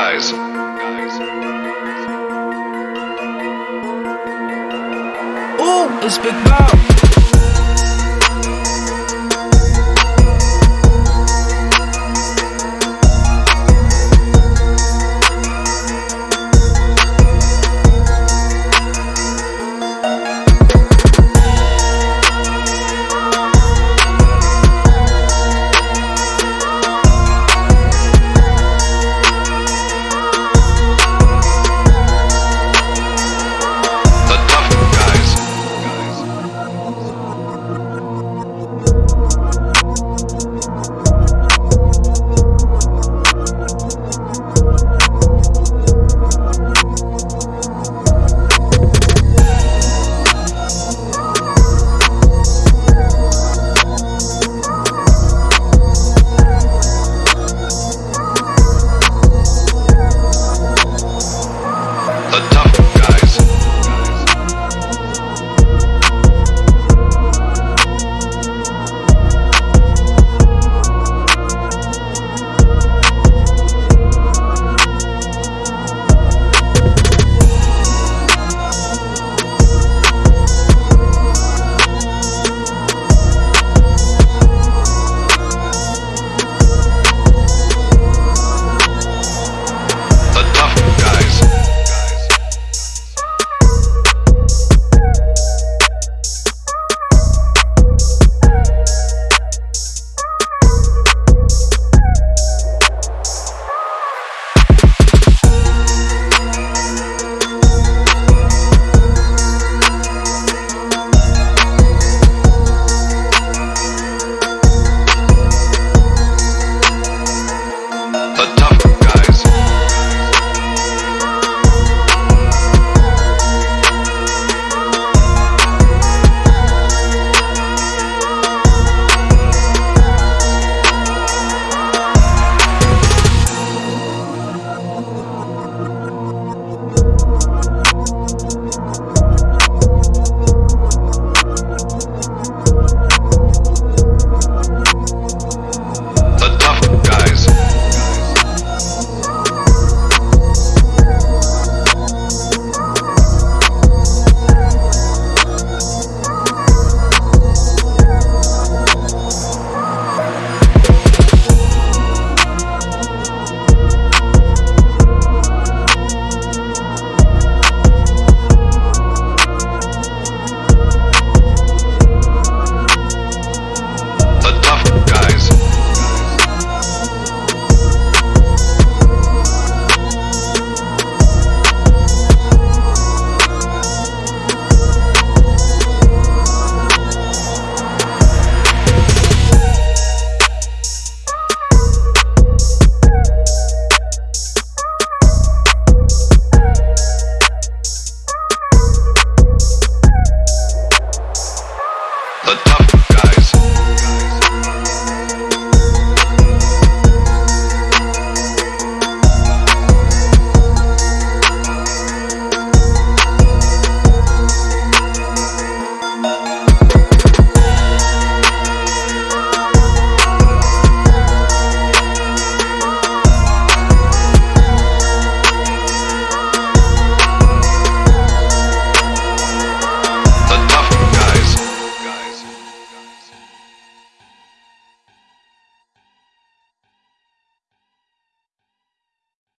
Guys. Ooh, it's Big Bow.